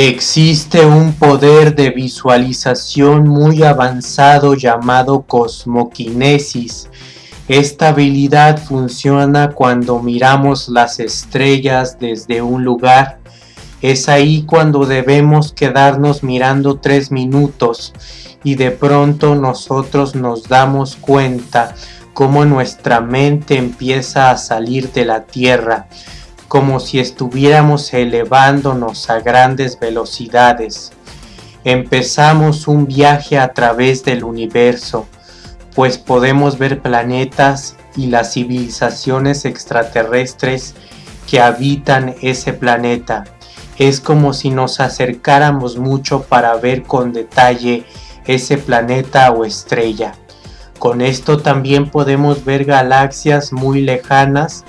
Existe un poder de visualización muy avanzado llamado cosmoquinesis. Esta habilidad funciona cuando miramos las estrellas desde un lugar. Es ahí cuando debemos quedarnos mirando tres minutos y de pronto nosotros nos damos cuenta cómo nuestra mente empieza a salir de la tierra como si estuviéramos elevándonos a grandes velocidades. Empezamos un viaje a través del universo, pues podemos ver planetas y las civilizaciones extraterrestres que habitan ese planeta. Es como si nos acercáramos mucho para ver con detalle ese planeta o estrella. Con esto también podemos ver galaxias muy lejanas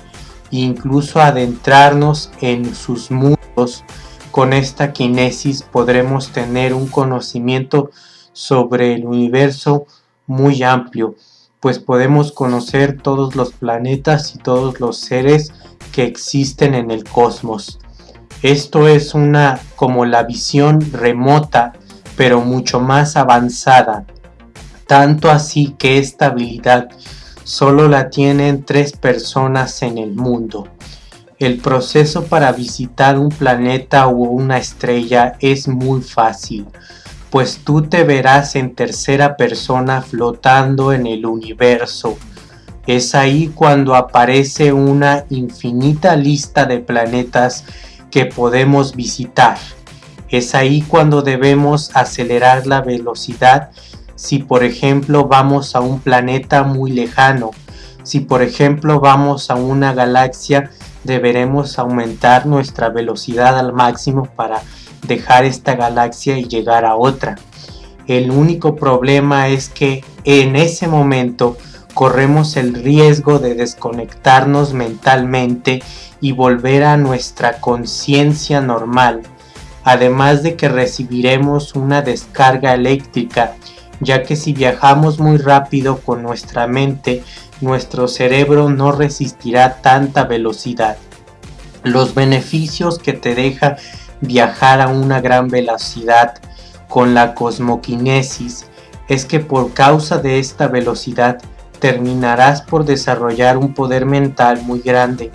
incluso adentrarnos en sus mundos. Con esta kinesis podremos tener un conocimiento sobre el universo muy amplio, pues podemos conocer todos los planetas y todos los seres que existen en el cosmos. Esto es una como la visión remota, pero mucho más avanzada, tanto así que esta habilidad solo la tienen tres personas en el mundo. El proceso para visitar un planeta o una estrella es muy fácil, pues tú te verás en tercera persona flotando en el universo. Es ahí cuando aparece una infinita lista de planetas que podemos visitar. Es ahí cuando debemos acelerar la velocidad si por ejemplo vamos a un planeta muy lejano, si por ejemplo vamos a una galaxia, deberemos aumentar nuestra velocidad al máximo para dejar esta galaxia y llegar a otra. El único problema es que en ese momento corremos el riesgo de desconectarnos mentalmente y volver a nuestra conciencia normal, además de que recibiremos una descarga eléctrica ya que si viajamos muy rápido con nuestra mente, nuestro cerebro no resistirá tanta velocidad. Los beneficios que te deja viajar a una gran velocidad con la cosmoquinesis es que por causa de esta velocidad terminarás por desarrollar un poder mental muy grande,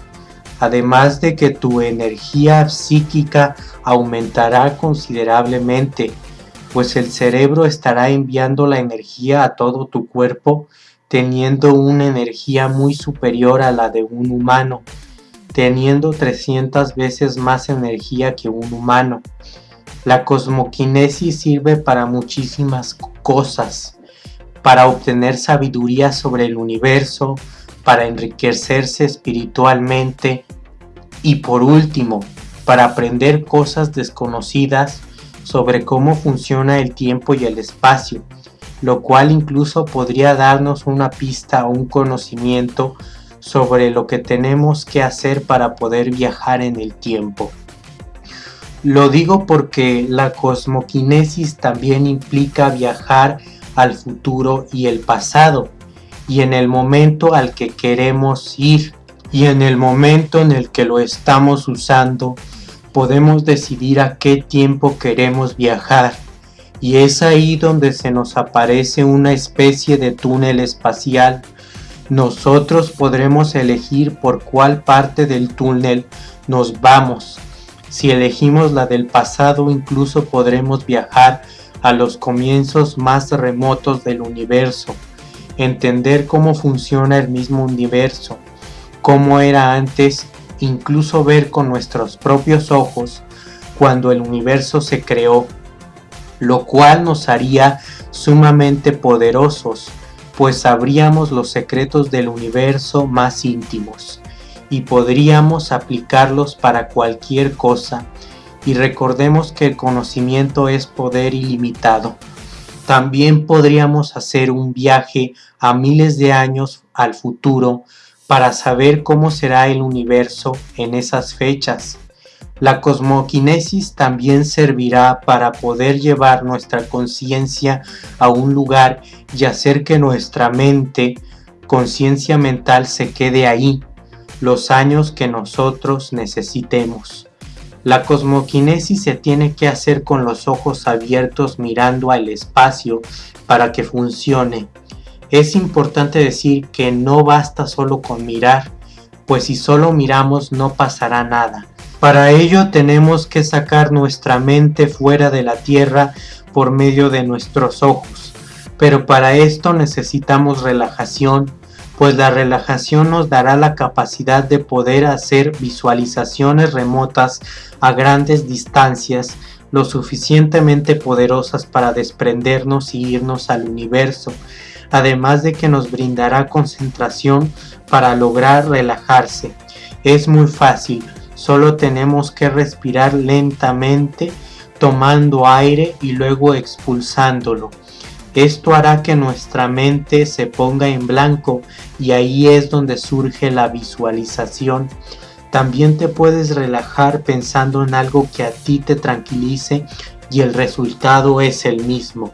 además de que tu energía psíquica aumentará considerablemente pues el cerebro estará enviando la energía a todo tu cuerpo teniendo una energía muy superior a la de un humano, teniendo 300 veces más energía que un humano. La cosmoquinesis sirve para muchísimas cosas, para obtener sabiduría sobre el universo, para enriquecerse espiritualmente y por último, para aprender cosas desconocidas sobre cómo funciona el tiempo y el espacio, lo cual incluso podría darnos una pista o un conocimiento sobre lo que tenemos que hacer para poder viajar en el tiempo. Lo digo porque la cosmoquinesis también implica viajar al futuro y el pasado, y en el momento al que queremos ir, y en el momento en el que lo estamos usando, podemos decidir a qué tiempo queremos viajar y es ahí donde se nos aparece una especie de túnel espacial. Nosotros podremos elegir por cuál parte del túnel nos vamos. Si elegimos la del pasado incluso podremos viajar a los comienzos más remotos del universo, entender cómo funciona el mismo universo, cómo era antes incluso ver con nuestros propios ojos cuando el universo se creó, lo cual nos haría sumamente poderosos, pues sabríamos los secretos del universo más íntimos y podríamos aplicarlos para cualquier cosa y recordemos que el conocimiento es poder ilimitado. También podríamos hacer un viaje a miles de años al futuro para saber cómo será el universo en esas fechas. La cosmoquinesis también servirá para poder llevar nuestra conciencia a un lugar y hacer que nuestra mente, conciencia mental, se quede ahí los años que nosotros necesitemos. La cosmoquinesis se tiene que hacer con los ojos abiertos mirando al espacio para que funcione. Es importante decir que no basta solo con mirar, pues si solo miramos no pasará nada. Para ello tenemos que sacar nuestra mente fuera de la tierra por medio de nuestros ojos. Pero para esto necesitamos relajación, pues la relajación nos dará la capacidad de poder hacer visualizaciones remotas a grandes distancias lo suficientemente poderosas para desprendernos y irnos al universo, además de que nos brindará concentración para lograr relajarse. Es muy fácil, solo tenemos que respirar lentamente tomando aire y luego expulsándolo. Esto hará que nuestra mente se ponga en blanco y ahí es donde surge la visualización. También te puedes relajar pensando en algo que a ti te tranquilice y el resultado es el mismo.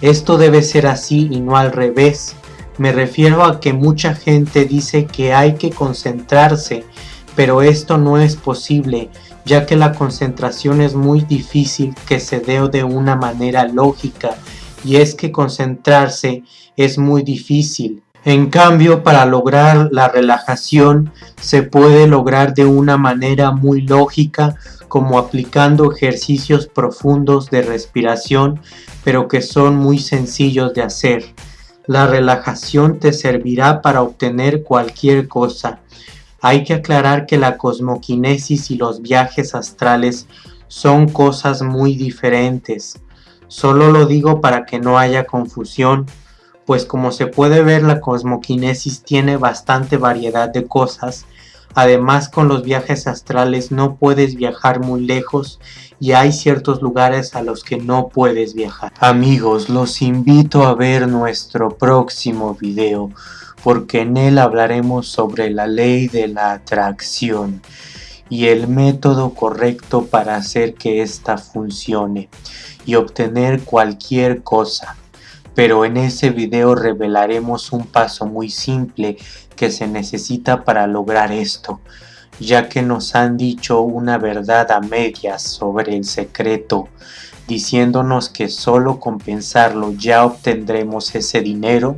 Esto debe ser así y no al revés. Me refiero a que mucha gente dice que hay que concentrarse, pero esto no es posible, ya que la concentración es muy difícil que se dé de una manera lógica y es que concentrarse es muy difícil. En cambio, para lograr la relajación se puede lograr de una manera muy lógica como aplicando ejercicios profundos de respiración, pero que son muy sencillos de hacer. La relajación te servirá para obtener cualquier cosa. Hay que aclarar que la cosmoquinesis y los viajes astrales son cosas muy diferentes. Solo lo digo para que no haya confusión, pues como se puede ver la cosmoquinesis tiene bastante variedad de cosas, además con los viajes astrales no puedes viajar muy lejos y hay ciertos lugares a los que no puedes viajar. Amigos, los invito a ver nuestro próximo video, porque en él hablaremos sobre la ley de la atracción y el método correcto para hacer que ésta funcione y obtener cualquier cosa. Pero en ese video revelaremos un paso muy simple que se necesita para lograr esto, ya que nos han dicho una verdad a medias sobre el secreto, diciéndonos que solo con pensarlo ya obtendremos ese dinero,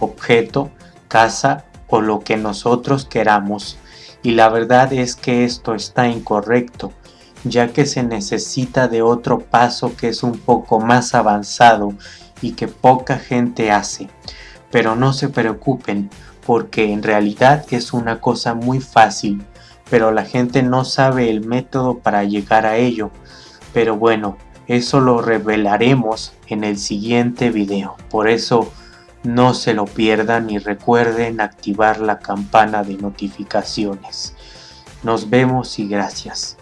objeto, casa o lo que nosotros queramos. Y la verdad es que esto está incorrecto, ya que se necesita de otro paso que es un poco más avanzado y que poca gente hace. Pero no se preocupen, porque en realidad es una cosa muy fácil, pero la gente no sabe el método para llegar a ello. Pero bueno, eso lo revelaremos en el siguiente video. Por eso no se lo pierdan y recuerden activar la campana de notificaciones. Nos vemos y gracias.